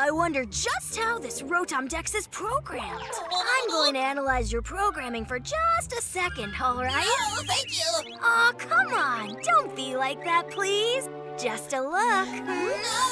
I wonder just how this Rotom-Dex is programmed. I'm going to analyze your programming for just a second, all right? Oh, thank you. Aw, come on. Don't be like that, please. Just a look. No,